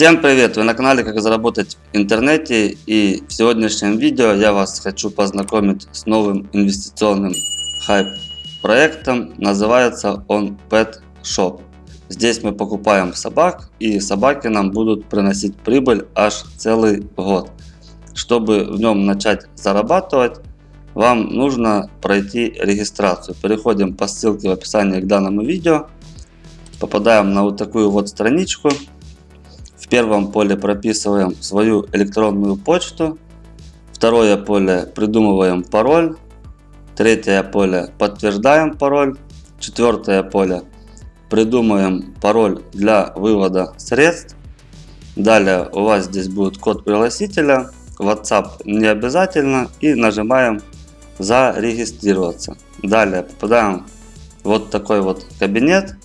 Всем привет! Вы на канале Как заработать в интернете и в сегодняшнем видео я вас хочу познакомить с новым инвестиционным хайп проектом. Называется он Pet Shop. Здесь мы покупаем собак и собаки нам будут приносить прибыль аж целый год. Чтобы в нем начать зарабатывать, вам нужно пройти регистрацию. Переходим по ссылке в описании к данному видео. Попадаем на вот такую вот страничку. Первом поле прописываем свою электронную почту. Второе поле придумываем пароль. Третье поле подтверждаем пароль. Четвертое поле придумаем пароль для вывода средств. Далее у вас здесь будет код пригласителя. WhatsApp не обязательно. И нажимаем зарегистрироваться. Далее попадаем в вот такой вот кабинет.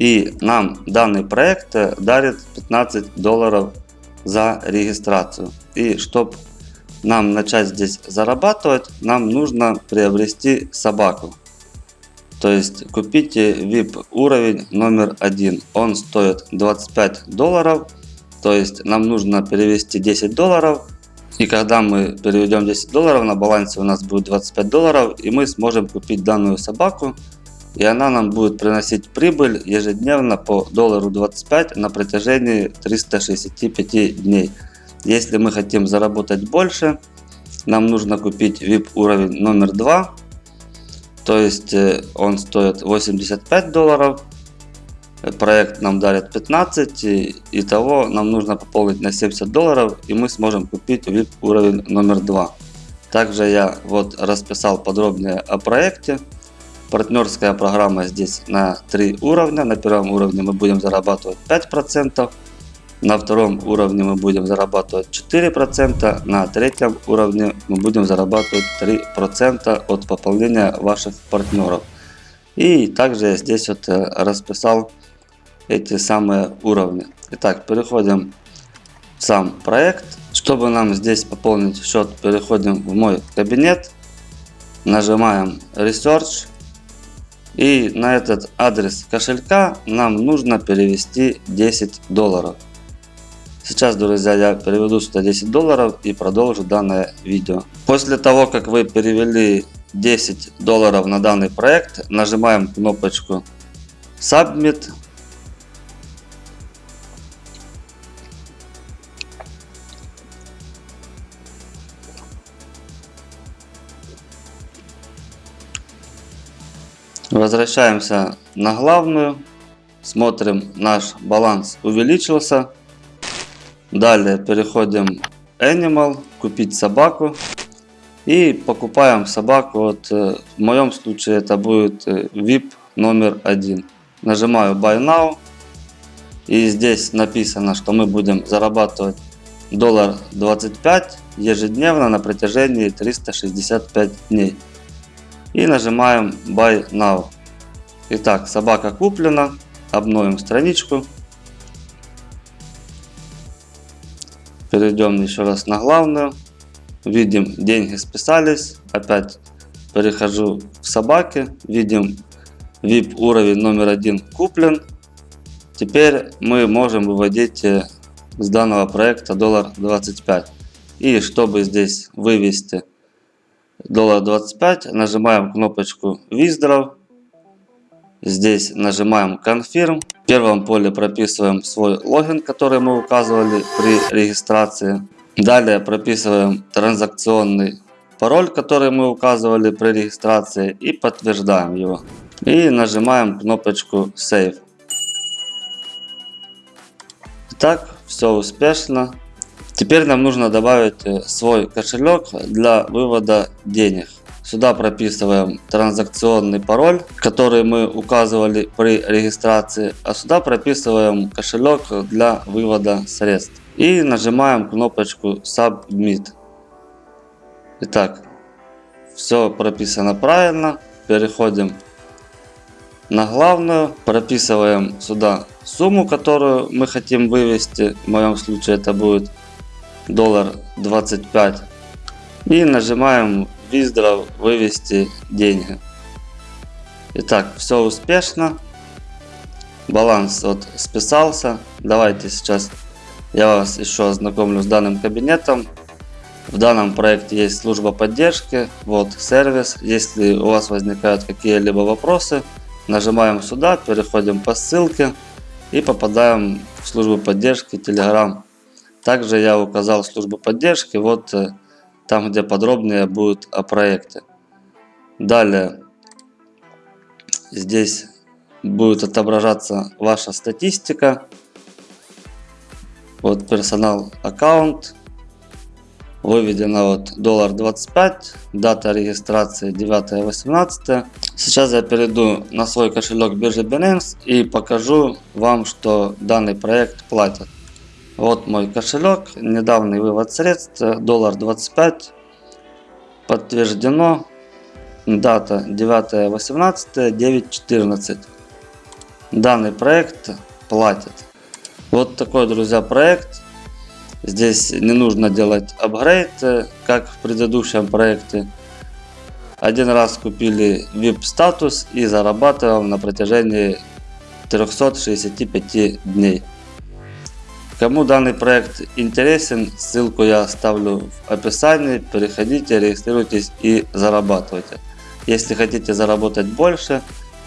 И нам данный проект дарит 15 долларов за регистрацию. И чтобы нам начать здесь зарабатывать, нам нужно приобрести собаку. То есть купите VIP уровень номер один. Он стоит 25 долларов. То есть нам нужно перевести 10 долларов. И когда мы переведем 10 долларов, на балансе у нас будет 25 долларов. И мы сможем купить данную собаку. И она нам будет приносить прибыль ежедневно по доллару 25 на протяжении 365 дней. Если мы хотим заработать больше, нам нужно купить VIP уровень номер 2 то есть э, он стоит 85 долларов. Проект нам дарит 15. И, итого нам нужно пополнить на 70 долларов. И мы сможем купить VIP уровень номер 2. Также я вот расписал подробнее о проекте. Партнерская программа здесь на 3 уровня. На первом уровне мы будем зарабатывать 5%. На втором уровне мы будем зарабатывать 4%, на третьем уровне мы будем зарабатывать 3% от пополнения ваших партнеров. И также я здесь вот э, расписал эти самые уровни. Итак, переходим в сам проект. Чтобы нам здесь пополнить счет, переходим в мой кабинет, нажимаем Research. И на этот адрес кошелька нам нужно перевести 10 долларов. Сейчас, друзья, я переведу сюда 10 долларов и продолжу данное видео. После того, как вы перевели 10 долларов на данный проект, нажимаем кнопочку Submit. Возвращаемся на главную. Смотрим, наш баланс увеличился. Далее переходим Animal, купить собаку. И покупаем собаку, вот, э, в моем случае это будет э, VIP номер один. Нажимаю Buy Now. И здесь написано, что мы будем зарабатывать доллар 25 ежедневно на протяжении 365 дней. И нажимаем Buy Now. Итак, собака куплена. Обновим страничку. Перейдем еще раз на главную. Видим, деньги списались. Опять перехожу в собаки. Видим, VIP уровень номер один куплен. Теперь мы можем выводить э, с данного проекта доллар 25. И чтобы здесь вывести 25, нажимаем кнопочку Withdraw. Здесь нажимаем Confirm. В первом поле прописываем свой логин, который мы указывали при регистрации. Далее прописываем транзакционный пароль, который мы указывали при регистрации и подтверждаем его. И нажимаем кнопочку Save. Итак, все успешно. Теперь нам нужно добавить э, свой кошелек для вывода денег. Сюда прописываем транзакционный пароль, который мы указывали при регистрации. А сюда прописываем кошелек для вывода средств. И нажимаем кнопочку Submit. Итак, все прописано правильно. Переходим на главную. Прописываем сюда сумму, которую мы хотим вывести. В моем случае это будет доллар 25. И нажимаем Виздров вывести деньги. Итак, все успешно. Баланс вот списался. Давайте сейчас я вас еще ознакомлю с данным кабинетом. В данном проекте есть служба поддержки, вот сервис. Если у вас возникают какие-либо вопросы, нажимаем сюда, переходим по ссылке и попадаем в службу поддержки Telegram. Также я указал службу поддержки, вот э, там где подробнее будет о проекте. Далее здесь будет отображаться ваша статистика. Вот персонал аккаунт. Выведено вот доллар 25. Дата регистрации 9.18. Сейчас я перейду на свой кошелек биржи Binance и покажу вам, что данный проект платит. Вот мой кошелек. Недавний вывод средств. Доллар 25. Подтверждено. Дата 9.18. 9.14. Данный проект платит. Вот такой, друзья, проект. Здесь не нужно делать апгрейд, как в предыдущем проекте. Один раз купили VIP статус и зарабатываем на протяжении 365 дней. Кому данный проект интересен, ссылку я оставлю в описании. Переходите, регистрируйтесь и зарабатывайте. Если хотите заработать больше,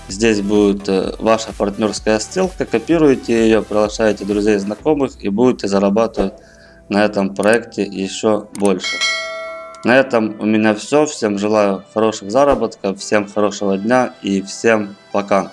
Здесь будет э, ваша партнерская ссылка, копируете ее, приглашаете друзей, знакомых и будете зарабатывать на этом проекте еще больше. На этом у меня все. Всем желаю хороших заработков, всем хорошего дня и всем пока.